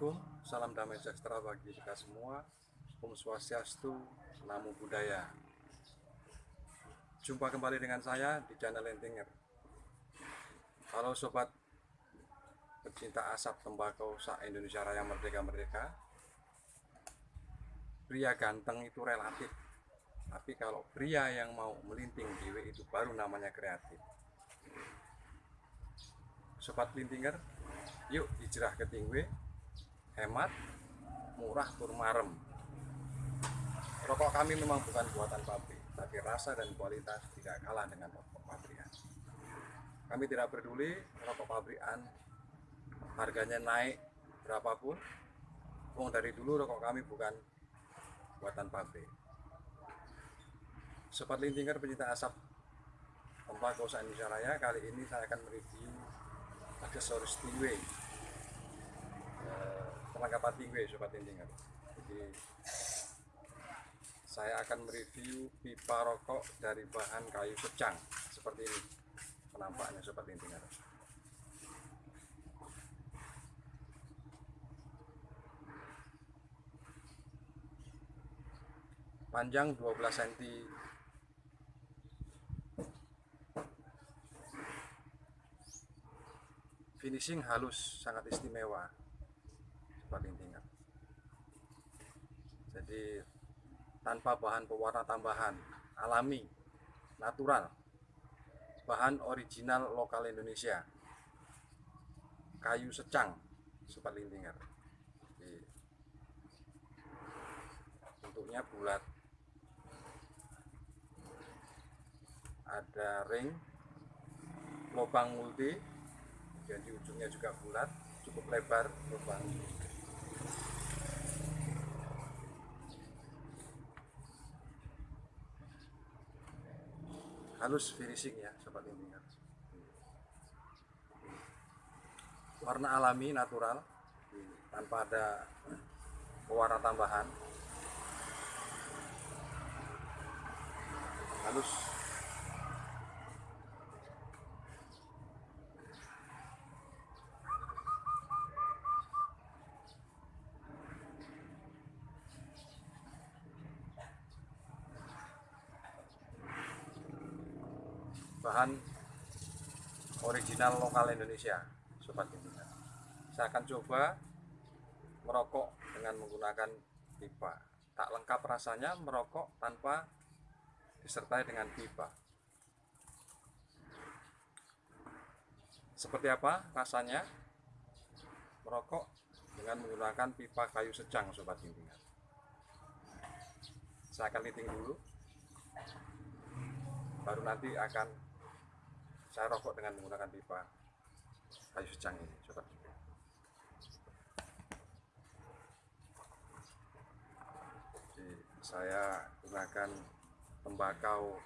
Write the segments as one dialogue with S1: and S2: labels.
S1: Assalamualaikum, salam damai sejahtera bagi kita semua. Om Swastiastu, Namo Buddhaya. Jumpa kembali dengan saya di channel Lentinger. Halo sobat pecinta asap tembakau sa Indonesia Raya Merdeka Merdeka. Pria ganteng itu relatif, tapi kalau pria yang mau melinting dewe itu baru namanya kreatif. Sobat Lintinger, yuk hijrah ke Tingwe, hemat, murah, tur marem. Rokok kami memang bukan buatan pabrik, tapi rasa dan kualitas tidak kalah dengan rokok pabrikan. Kami tidak peduli rokok pabrikan harganya naik berapapun. Wong dari dulu rokok kami bukan buatan pabrik. Sobat Lintinger pencinta asap tembakau Indonesia Raya kali ini saya akan mereview aksesoris tingwe perlengkapan tingwe sobat lintingan jadi saya akan mereview pipa rokok dari bahan kayu secang seperti ini penampakannya sobat lintingan panjang 12 cm finishing halus sangat istimewa paling tinggal jadi tanpa bahan pewarna tambahan alami natural bahan original lokal Indonesia kayu secang sobat lintinger jadi, bentuknya bulat. Ada ring lubang multi dan di ujungnya juga bulat cukup lebar lubang halus finishing ya sobat ini warna alami natural tanpa ada pewarna tambahan. Halus bahan original lokal Indonesia sobat pimpinan saya akan coba merokok dengan menggunakan pipa. Tak lengkap rasanya merokok tanpa disertai dengan pipa. Seperti apa rasanya? Merokok dengan menggunakan pipa kayu secang sobat pimpinan saya akan liting dulu. Baru nanti akan saya rokok dengan menggunakan pipa kayu secang ini coba. Jadi, saya gunakan tembakau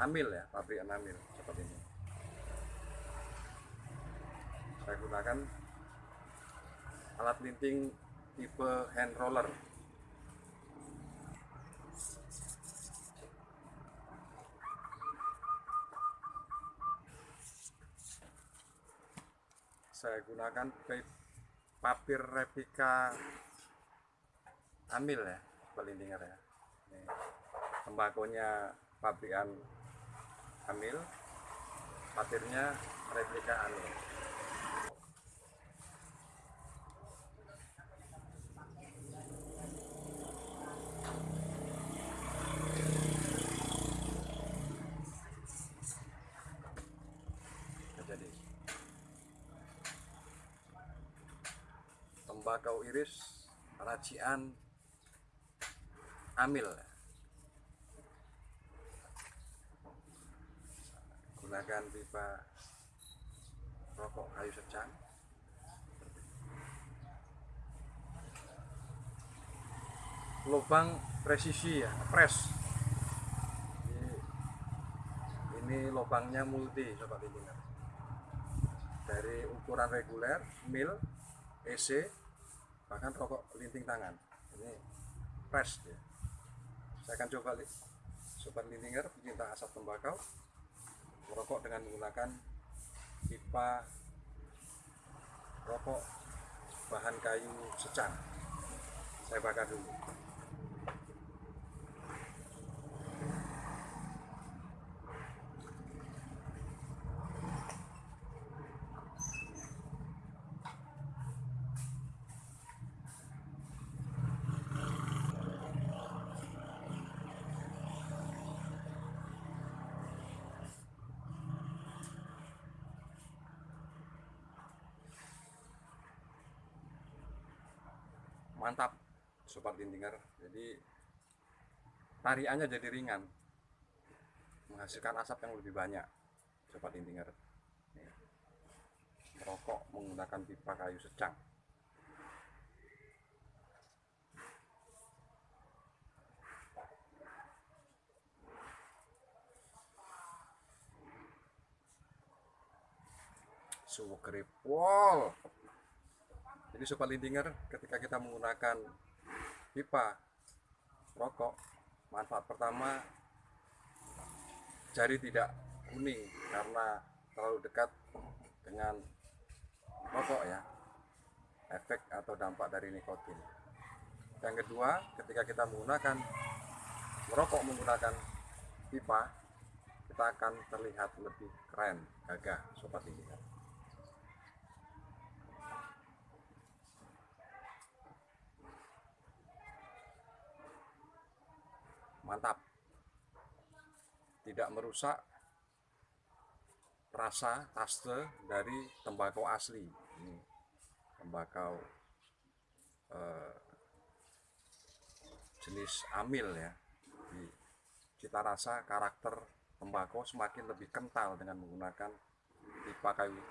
S1: amil ya pabrik amil seperti ini. Saya gunakan alat linting tipe hand roller saya gunakan papir replika amil ya pelintingan ya. Ini tembakonya pabrikan amil papirnya replika amil jadi tembakau iris racian amil. Gunakan pipa rokok kayu secang. Lubang presisi ya press. Ini, lubangnya multi sobat lintingan dari ukuran reguler mil EC bahkan rokok linting tangan. Ini press ya. saya akan coba li sobat lintinger pecinta asap tembakau. Merokok dengan menggunakan pipa rokok bahan kayu secang saya bakar dulu mantap. Sobat lindinger jadi tariannya jadi ringan. Menghasilkan asap yang lebih banyak. Sobat lindinger Nih. merokok menggunakan pipa kayu secang. Suwek Wall. Jadi sobat lindinger, ketika kita menggunakan pipa rokok, manfaat pertama jari tidak kuning karena terlalu dekat dengan rokok ya. Efek atau dampak dari nikotin. Yang kedua, ketika kita menggunakan merokok menggunakan pipa, kita akan terlihat lebih keren, gagah sobat lindinger. Mantap. Tidak merusak rasa taste dari tembakau asli. Ini tembakau eh, jenis amil ya. Di cita rasa karakter tembakau semakin lebih kental dengan menggunakan pipa kayu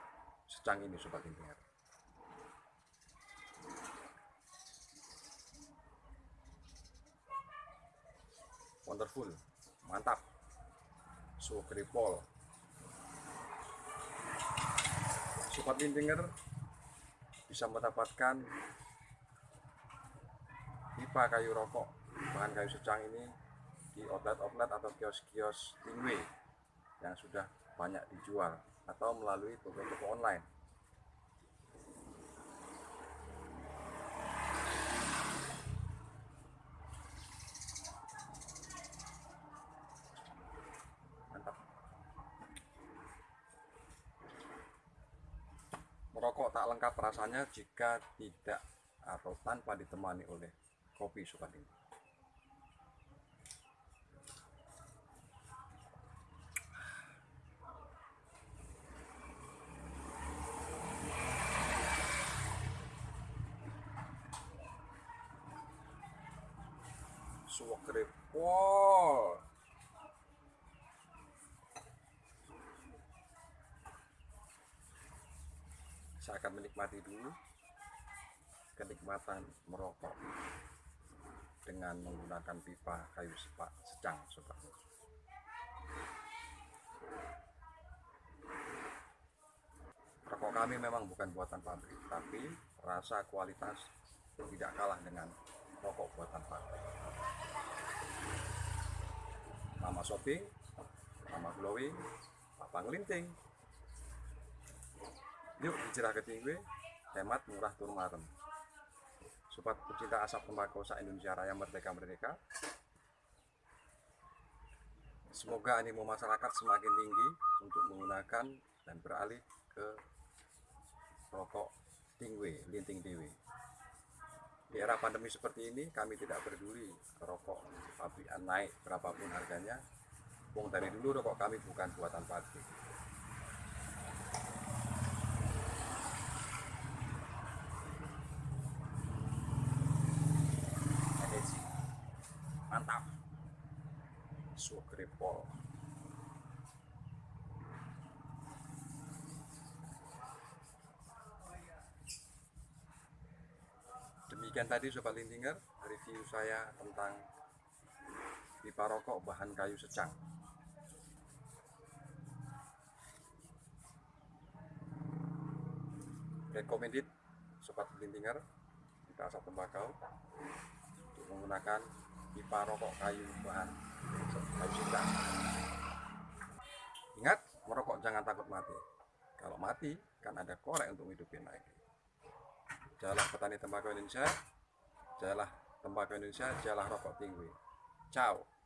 S1: secang ini sobat intinya wonderful. Mantap. So kripol sobat lindinger bisa mendapatkan pipa kayu rokok bahan kayu secang ini di outlet-outlet atau kios-kios tingwe yang sudah banyak dijual atau melalui toko-toko online Merokok tak lengkap rasanya jika tidak atau tanpa ditemani oleh kopi suka ini. Suwak. Saya akan menikmati dulu kenikmatan merokok dengan menggunakan pipa kayu sepak secang sobat. Rokok kami memang bukan buatan pabrik tapi rasa kualitas tidak kalah dengan rokok buatan pabrik. Nama shopping nama glowing papa ngelinting Yuk dicerah ketingwe, hemat murah tur marem. Sobat pecinta asap tembakau sa Indonesia Raya Merdeka Merdeka. Semoga animo masyarakat semakin tinggi untuk menggunakan dan beralih ke rokok tingwe, linting dewe. Di era pandemi seperti ini, kami tidak peduli rokok pabrikan naik berapapun harganya. Wong dari dulu rokok kami bukan buatan pabrik. Mantap sugrepol demikian tadi sobat lintinger review saya tentang pipa rokok bahan kayu secang. Recommended sobat lintinger kita asap tembakau untuk menggunakan pipa rokok kayu bahan kayu sudah ingat merokok jangan takut mati. Kalau mati kan ada korek untuk hidupin lagi jalah petani tembakau Indonesia jalah tembakau Indonesia jalah rokok tinggi. Ciao